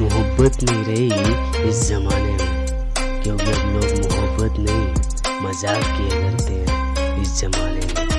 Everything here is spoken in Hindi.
मोहब्बत नहीं रही इस ज़माने में, क्योंकि अब लोग मोहब्बत नहीं, मज़ाक किया करते हैं इस ज़माने में।